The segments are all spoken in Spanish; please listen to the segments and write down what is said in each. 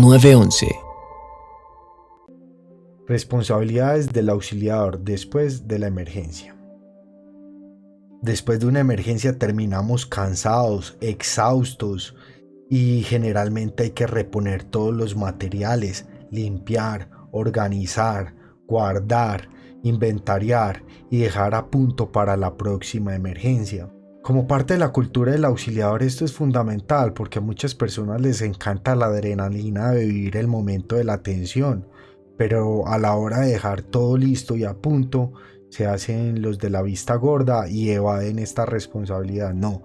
911. Responsabilidades del auxiliador después de la emergencia. Después de una emergencia terminamos cansados, exhaustos y generalmente hay que reponer todos los materiales, limpiar, organizar, guardar, inventariar y dejar a punto para la próxima emergencia. Como parte de la cultura del auxiliador esto es fundamental porque a muchas personas les encanta la adrenalina de vivir el momento de la tensión, pero a la hora de dejar todo listo y a punto se hacen los de la vista gorda y evaden esta responsabilidad. No,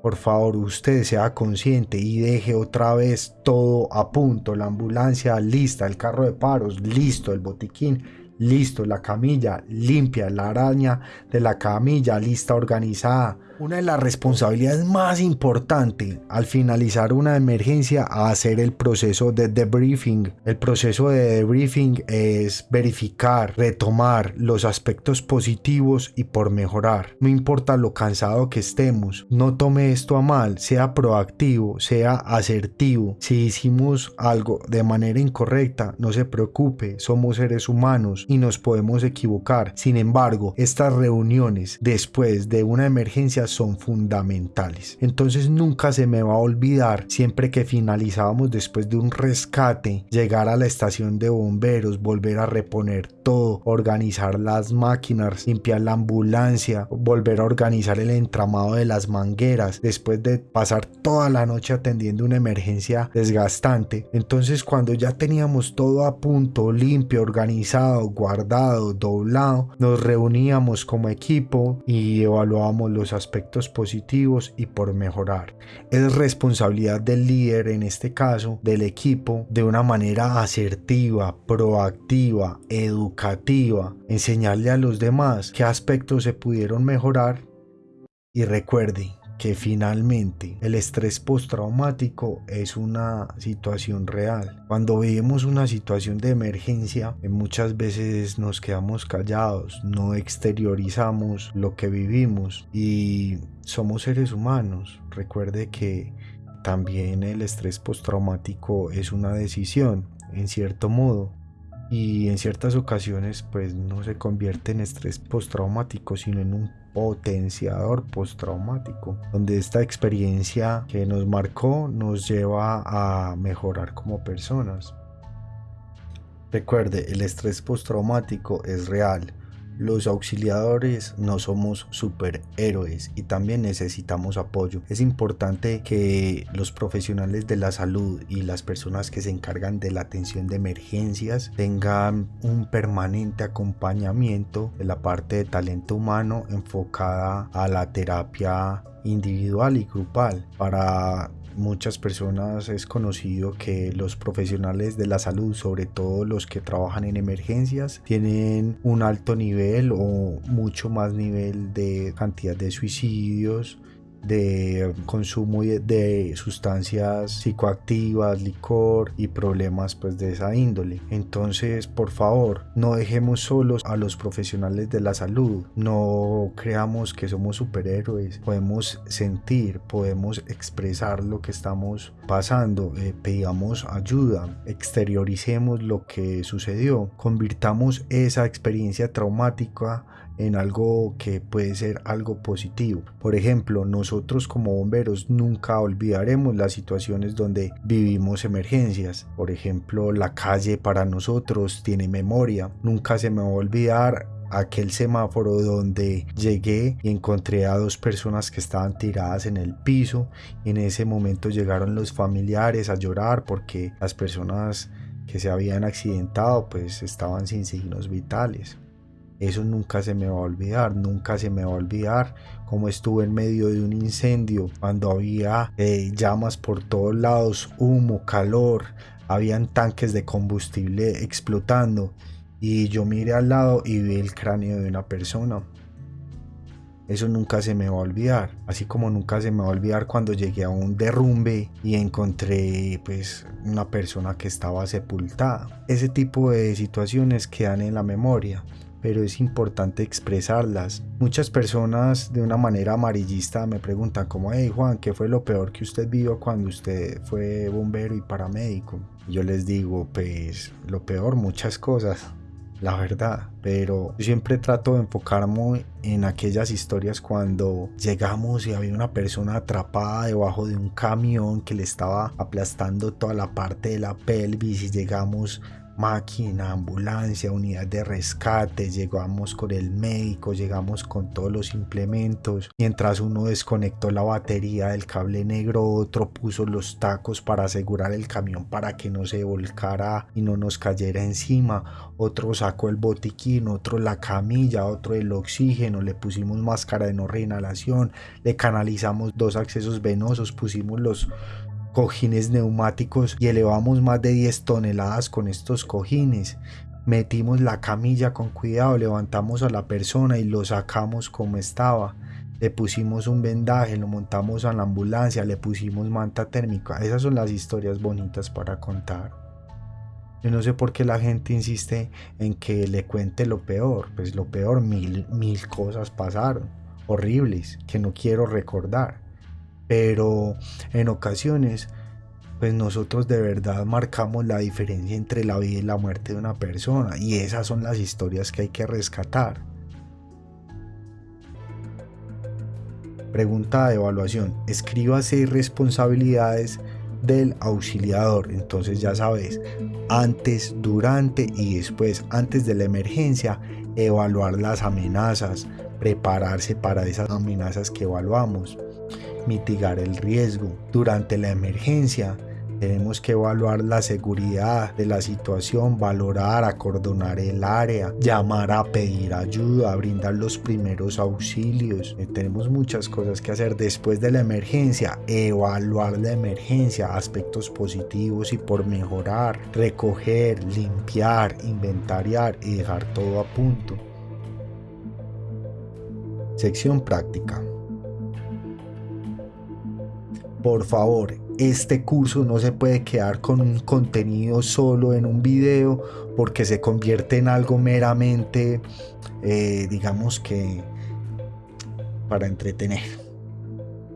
por favor usted sea consciente y deje otra vez todo a punto, la ambulancia lista, el carro de paros listo, el botiquín listo, la camilla limpia, la araña de la camilla lista, organizada, una de las responsabilidades más importantes al finalizar una emergencia a hacer el proceso de debriefing. El proceso de debriefing es verificar, retomar los aspectos positivos y por mejorar. No importa lo cansado que estemos, no tome esto a mal, sea proactivo, sea asertivo. Si hicimos algo de manera incorrecta, no se preocupe, somos seres humanos y nos podemos equivocar. Sin embargo, estas reuniones después de una emergencia son fundamentales. Entonces nunca se me va a olvidar, siempre que finalizábamos después de un rescate, llegar a la estación de bomberos, volver a reponer todo, organizar las máquinas, limpiar la ambulancia, volver a organizar el entramado de las mangueras, después de pasar toda la noche atendiendo una emergencia desgastante. Entonces cuando ya teníamos todo a punto, limpio, organizado, guardado, doblado, nos reuníamos como equipo y evaluábamos los aspectos positivos y por mejorar. Es responsabilidad del líder, en este caso del equipo, de una manera asertiva, proactiva, educativa, enseñarle a los demás qué aspectos se pudieron mejorar y recuerde, que finalmente el estrés postraumático es una situación real. Cuando vivimos una situación de emergencia, muchas veces nos quedamos callados, no exteriorizamos lo que vivimos y somos seres humanos. Recuerde que también el estrés postraumático es una decisión, en cierto modo, y en ciertas ocasiones pues no se convierte en estrés postraumático, sino en un potenciador postraumático, donde esta experiencia que nos marcó nos lleva a mejorar como personas. Recuerde, el estrés postraumático es real, los auxiliadores no somos superhéroes y también necesitamos apoyo. Es importante que los profesionales de la salud y las personas que se encargan de la atención de emergencias tengan un permanente acompañamiento de la parte de talento humano enfocada a la terapia individual y grupal para muchas personas es conocido que los profesionales de la salud, sobre todo los que trabajan en emergencias, tienen un alto nivel o mucho más nivel de cantidad de suicidios, de consumo de sustancias psicoactivas, licor y problemas pues de esa índole. Entonces, por favor, no dejemos solos a los profesionales de la salud. No creamos que somos superhéroes. Podemos sentir, podemos expresar lo que estamos pasando. Eh, ayuda, exterioricemos lo que sucedió. Convirtamos esa experiencia traumática en algo que puede ser algo positivo. Por ejemplo, nosotros como bomberos nunca olvidaremos las situaciones donde vivimos emergencias. Por ejemplo, la calle para nosotros tiene memoria. Nunca se me va a olvidar aquel semáforo donde llegué y encontré a dos personas que estaban tiradas en el piso. En ese momento llegaron los familiares a llorar porque las personas que se habían accidentado pues estaban sin signos vitales. Eso nunca se me va a olvidar, nunca se me va a olvidar cómo estuve en medio de un incendio, cuando había eh, llamas por todos lados, humo, calor, habían tanques de combustible explotando y yo miré al lado y vi el cráneo de una persona. Eso nunca se me va a olvidar, así como nunca se me va a olvidar cuando llegué a un derrumbe y encontré pues una persona que estaba sepultada. Ese tipo de situaciones quedan en la memoria pero es importante expresarlas. Muchas personas de una manera amarillista me preguntan como, hey Juan, ¿qué fue lo peor que usted vio cuando usted fue bombero y paramédico? yo les digo, pues lo peor, muchas cosas la verdad, pero siempre trato de enfocarme en aquellas historias cuando llegamos y había una persona atrapada debajo de un camión que le estaba aplastando toda la parte de la pelvis y llegamos máquina, ambulancia, unidad de rescate, llegamos con el médico, llegamos con todos los implementos. Mientras uno desconectó la batería del cable negro, otro puso los tacos para asegurar el camión para que no se volcara y no nos cayera encima. Otro sacó el botiquín, otro la camilla, otro el oxígeno, le pusimos máscara de no reinhalación, le canalizamos dos accesos venosos, pusimos los cojines neumáticos y elevamos más de 10 toneladas con estos cojines. Metimos la camilla con cuidado, levantamos a la persona y lo sacamos como estaba. Le pusimos un vendaje, lo montamos a la ambulancia, le pusimos manta térmica. Esas son las historias bonitas para contar. Yo no sé por qué la gente insiste en que le cuente lo peor. Pues lo peor, mil, mil cosas pasaron, horribles, que no quiero recordar pero en ocasiones pues nosotros de verdad marcamos la diferencia entre la vida y la muerte de una persona y esas son las historias que hay que rescatar. Pregunta de evaluación. Escriba seis responsabilidades del auxiliador. Entonces ya sabes, antes, durante y después, antes de la emergencia, evaluar las amenazas, prepararse para esas amenazas que evaluamos mitigar el riesgo. Durante la emergencia tenemos que evaluar la seguridad de la situación, valorar, acordonar el área, llamar a pedir ayuda, brindar los primeros auxilios. Eh, tenemos muchas cosas que hacer después de la emergencia, evaluar la emergencia, aspectos positivos y por mejorar, recoger, limpiar, inventariar y dejar todo a punto. Sección práctica. Por favor, este curso no se puede quedar con un contenido solo en un video porque se convierte en algo meramente, eh, digamos que, para entretener.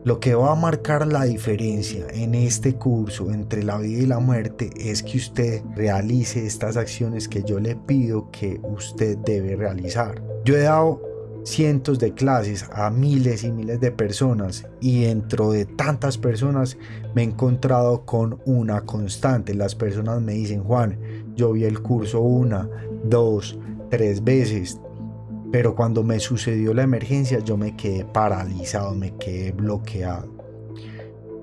Lo que va a marcar la diferencia en este curso entre la vida y la muerte es que usted realice estas acciones que yo le pido que usted debe realizar. Yo he dado cientos de clases a miles y miles de personas y dentro de tantas personas me he encontrado con una constante. Las personas me dicen, Juan, yo vi el curso una, dos, tres veces, pero cuando me sucedió la emergencia yo me quedé paralizado, me quedé bloqueado.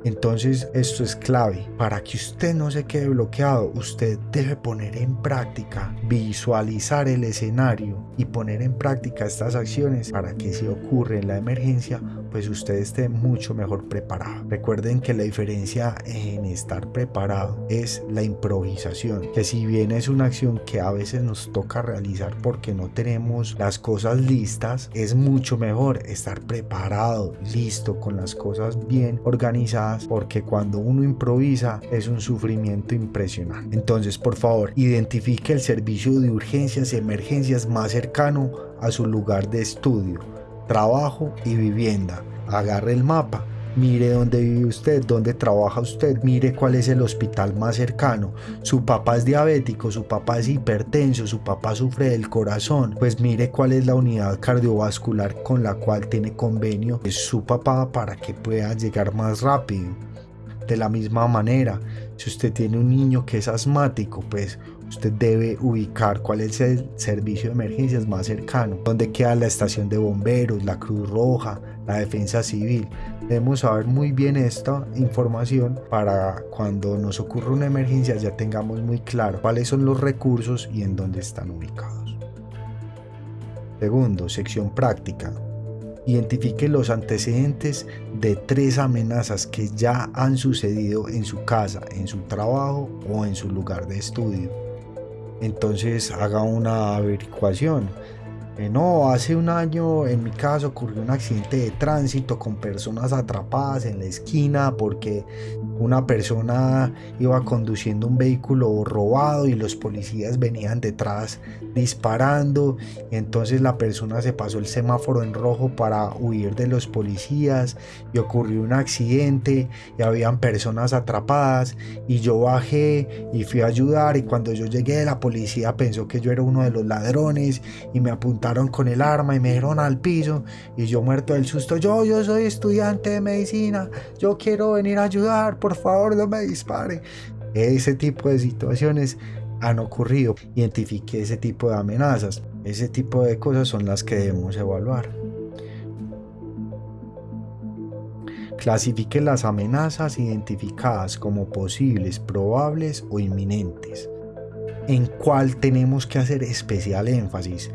Entonces esto es clave. Para que usted no se quede bloqueado, usted debe poner en práctica, visualizar el escenario y poner en práctica estas acciones para que si ocurre la emergencia, pues usted esté mucho mejor preparado. Recuerden que la diferencia en estar preparado es la improvisación, que si bien es una acción que a veces nos toca realizar porque no tenemos las cosas listas, es mucho mejor estar preparado, listo, con las cosas bien organizadas, porque cuando uno improvisa es un sufrimiento impresionante. Entonces, por favor, identifique el servicio de urgencias y emergencias más cercano a su lugar de estudio trabajo y vivienda. Agarre el mapa, mire dónde vive usted, dónde trabaja usted, mire cuál es el hospital más cercano. Su papá es diabético, su papá es hipertenso, su papá sufre del corazón, pues mire cuál es la unidad cardiovascular con la cual tiene convenio su papá para que pueda llegar más rápido. De la misma manera, si usted tiene un niño que es asmático, pues usted debe ubicar cuál es el servicio de emergencias más cercano, dónde queda la estación de bomberos, la Cruz Roja, la defensa civil. Debemos saber muy bien esta información para cuando nos ocurra una emergencia ya tengamos muy claro cuáles son los recursos y en dónde están ubicados. Segundo, sección práctica. Identifique los antecedentes de tres amenazas que ya han sucedido en su casa, en su trabajo o en su lugar de estudio entonces haga una averiguación. Eh, no, hace un año en mi caso ocurrió un accidente de tránsito con personas atrapadas en la esquina porque una persona iba conduciendo un vehículo robado y los policías venían detrás disparando. entonces la persona se pasó el semáforo en rojo para huir de los policías y ocurrió un accidente y habían personas atrapadas y yo bajé y fui a ayudar y cuando yo llegué la policía pensó que yo era uno de los ladrones y me apuntaron con el arma y me dieron al piso y yo muerto del susto, yo, yo soy estudiante de medicina, yo quiero venir a ayudar, favor no me dispare. Ese tipo de situaciones han ocurrido. Identifique ese tipo de amenazas. Ese tipo de cosas son las que debemos evaluar. Clasifique las amenazas identificadas como posibles, probables o inminentes. ¿En cuál tenemos que hacer especial énfasis?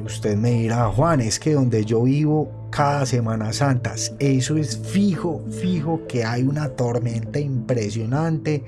Usted me dirá, Juan, es que donde yo vivo cada Semana Santa, eso es fijo, fijo que hay una tormenta impresionante,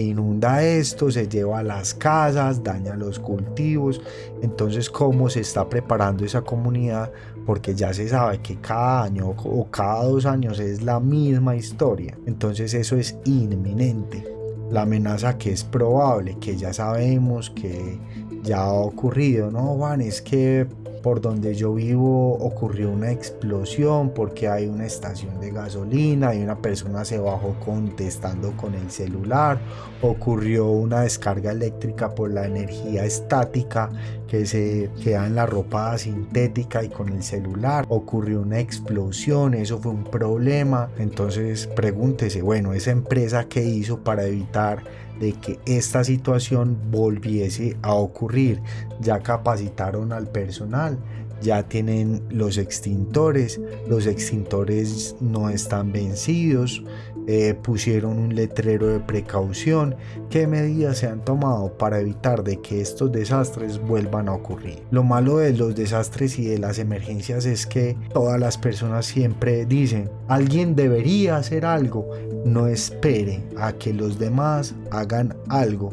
inunda esto, se lleva a las casas, daña los cultivos. Entonces, ¿cómo se está preparando esa comunidad? Porque ya se sabe que cada año o cada dos años es la misma historia. Entonces, eso es inminente. La amenaza que es probable, que ya sabemos que ya ha ocurrido, ¿no, Juan? Es que por donde yo vivo ocurrió una explosión porque hay una estación de gasolina y una persona se bajó contestando con el celular. Ocurrió una descarga eléctrica por la energía estática que se queda en la ropa sintética y con el celular. Ocurrió una explosión, eso fue un problema. Entonces pregúntese, bueno, esa empresa que hizo para evitar de que esta situación volviese a ocurrir. Ya capacitaron al personal, ya tienen los extintores, los extintores no están vencidos, eh, pusieron un letrero de precaución. ¿Qué medidas se han tomado para evitar de que estos desastres vuelvan a ocurrir? Lo malo de los desastres y de las emergencias es que todas las personas siempre dicen, alguien debería hacer algo, no espere a que los demás hagan algo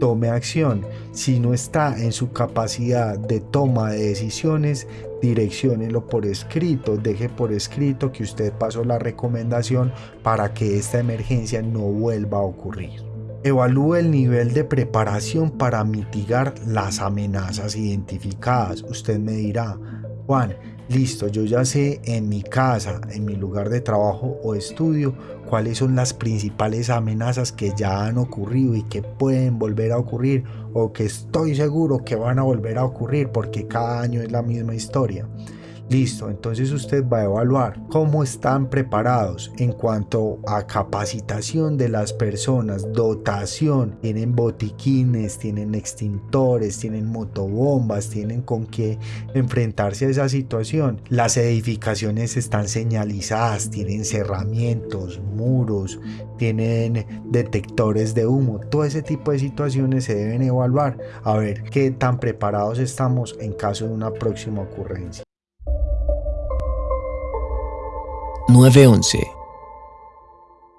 tome acción. Si no está en su capacidad de toma de decisiones, direcciónelo por escrito, deje por escrito que usted pasó la recomendación para que esta emergencia no vuelva a ocurrir. Evalúe el nivel de preparación para mitigar las amenazas identificadas. Usted me dirá, Juan, listo, yo ya sé en mi casa, en mi lugar de trabajo o estudio, cuáles son las principales amenazas que ya han ocurrido y que pueden volver a ocurrir o que estoy seguro que van a volver a ocurrir porque cada año es la misma historia. Listo, entonces usted va a evaluar cómo están preparados en cuanto a capacitación de las personas, dotación, tienen botiquines, tienen extintores, tienen motobombas, tienen con qué enfrentarse a esa situación. Las edificaciones están señalizadas, tienen cerramientos, muros, tienen detectores de humo. Todo ese tipo de situaciones se deben evaluar a ver qué tan preparados estamos en caso de una próxima ocurrencia. 911